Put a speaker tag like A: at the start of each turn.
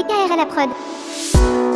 A: DKR à la prod.